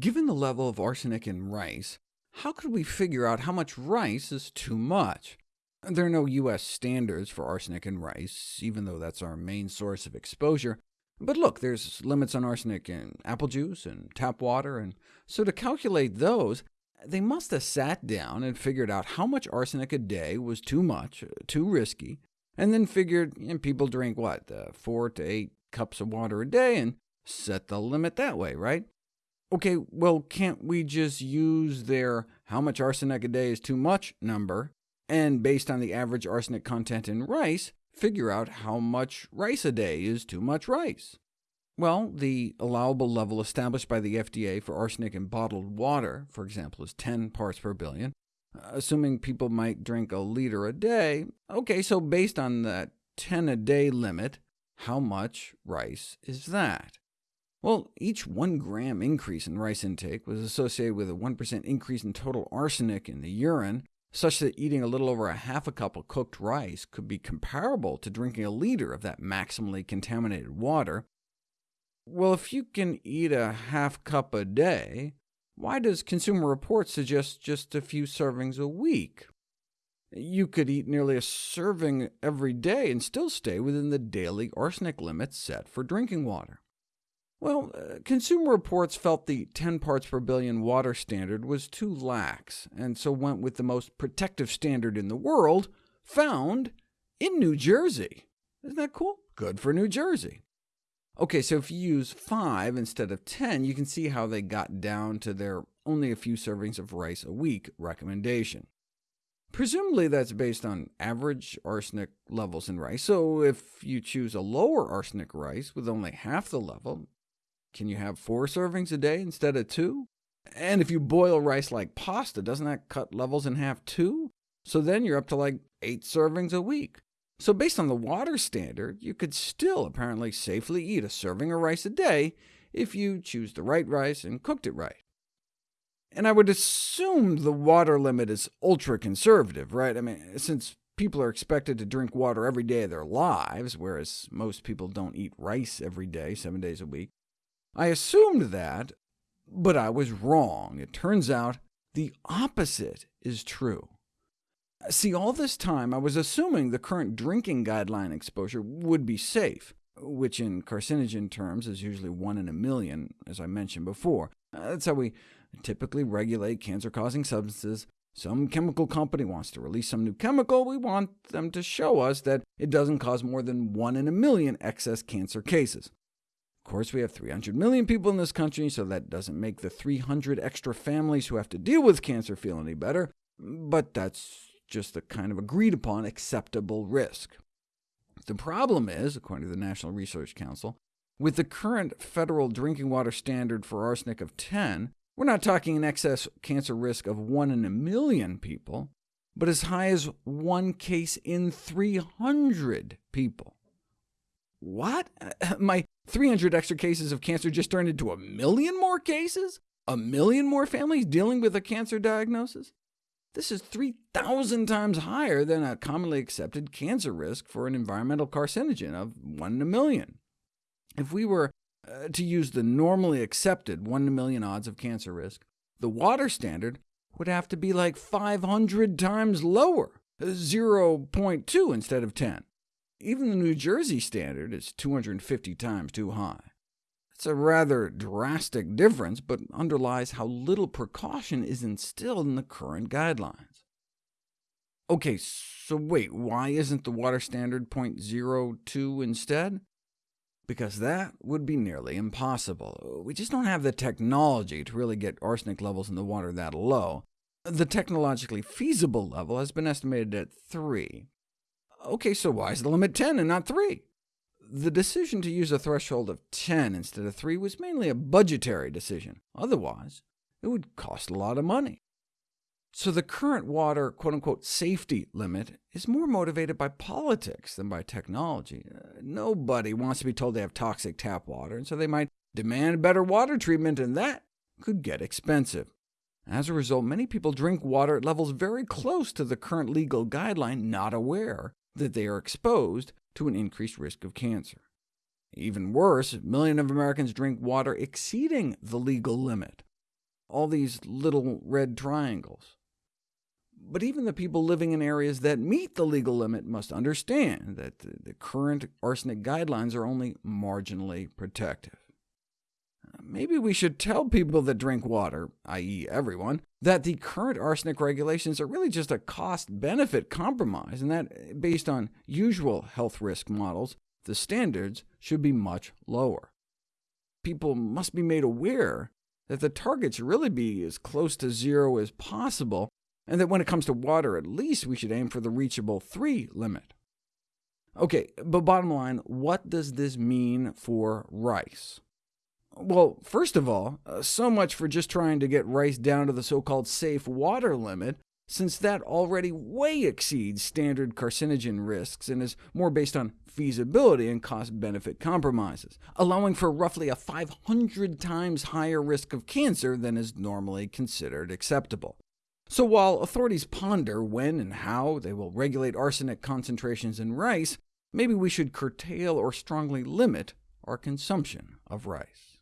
Given the level of arsenic in rice, how could we figure out how much rice is too much? There are no U.S. standards for arsenic in rice, even though that's our main source of exposure. But look, there's limits on arsenic in apple juice and tap water, and so to calculate those, they must have sat down and figured out how much arsenic a day was too much, too risky, and then figured and people drink, what, uh, 4 to 8 cups of water a day, and set the limit that way, right? OK, well, can't we just use their how much arsenic a day is too much number, and based on the average arsenic content in rice, figure out how much rice a day is too much rice? Well, the allowable level established by the FDA for arsenic in bottled water, for example, is 10 parts per billion, uh, assuming people might drink a liter a day. OK, so based on that 10 a day limit, how much rice is that? Well, each 1 gram increase in rice intake was associated with a 1% increase in total arsenic in the urine, such that eating a little over a half a cup of cooked rice could be comparable to drinking a liter of that maximally contaminated water. Well, if you can eat a half cup a day, why does Consumer Reports suggest just a few servings a week? You could eat nearly a serving every day and still stay within the daily arsenic limit set for drinking water. Well, uh, Consumer Reports felt the 10 parts per billion water standard was too lax, and so went with the most protective standard in the world, found in New Jersey. Isn't that cool? Good for New Jersey. OK, so if you use 5 instead of 10, you can see how they got down to their only a few servings of rice a week recommendation. Presumably that's based on average arsenic levels in rice, so if you choose a lower arsenic rice with only half the level, can you have four servings a day instead of two? And if you boil rice like pasta, doesn't that cut levels in half too? So then you're up to like eight servings a week. So based on the water standard, you could still apparently safely eat a serving of rice a day if you choose the right rice and cooked it right. And I would assume the water limit is ultra-conservative, right? I mean, since people are expected to drink water every day of their lives, whereas most people don't eat rice every day, seven days a week, I assumed that, but I was wrong. It turns out the opposite is true. See, all this time I was assuming the current drinking guideline exposure would be safe, which in carcinogen terms is usually 1 in a million, as I mentioned before. That's how we typically regulate cancer-causing substances. Some chemical company wants to release some new chemical, we want them to show us that it doesn't cause more than 1 in a million excess cancer cases. Of course, we have 300 million people in this country, so that doesn't make the 300 extra families who have to deal with cancer feel any better, but that's just a kind of agreed upon acceptable risk. The problem is, according to the National Research Council, with the current federal drinking water standard for arsenic of 10, we're not talking an excess cancer risk of 1 in a million people, but as high as one case in 300 people. What? My 300 extra cases of cancer just turned into a million more cases? A million more families dealing with a cancer diagnosis? This is 3,000 times higher than a commonly accepted cancer risk for an environmental carcinogen of 1 in a million. If we were uh, to use the normally accepted 1 in a million odds of cancer risk, the water standard would have to be like 500 times lower, 0.2 instead of 10. Even the New Jersey standard is 250 times too high. It's a rather drastic difference, but underlies how little precaution is instilled in the current guidelines. OK, so wait, why isn't the water standard 0.02 instead? Because that would be nearly impossible. We just don't have the technology to really get arsenic levels in the water that low. The technologically feasible level has been estimated at 3, OK, so why is the limit 10 and not 3? The decision to use a threshold of 10 instead of 3 was mainly a budgetary decision. Otherwise, it would cost a lot of money. So the current water quote-unquote safety limit is more motivated by politics than by technology. Uh, nobody wants to be told they have toxic tap water, and so they might demand better water treatment, and that could get expensive. As a result, many people drink water at levels very close to the current legal guideline, not aware that they are exposed to an increased risk of cancer. Even worse, millions of Americans drink water exceeding the legal limit. all these little red triangles. But even the people living in areas that meet the legal limit must understand that the current arsenic guidelines are only marginally protective. Maybe we should tell people that drink water, i.e. everyone, that the current arsenic regulations are really just a cost-benefit compromise, and that, based on usual health risk models, the standards should be much lower. People must be made aware that the target should really be as close to zero as possible, and that when it comes to water, at least we should aim for the reachable 3 limit. OK, but bottom line, what does this mean for rice? Well, first of all, uh, so much for just trying to get rice down to the so-called safe water limit, since that already way exceeds standard carcinogen risks and is more based on feasibility and cost-benefit compromises, allowing for roughly a 500 times higher risk of cancer than is normally considered acceptable. So while authorities ponder when and how they will regulate arsenic concentrations in rice, maybe we should curtail or strongly limit our consumption of rice.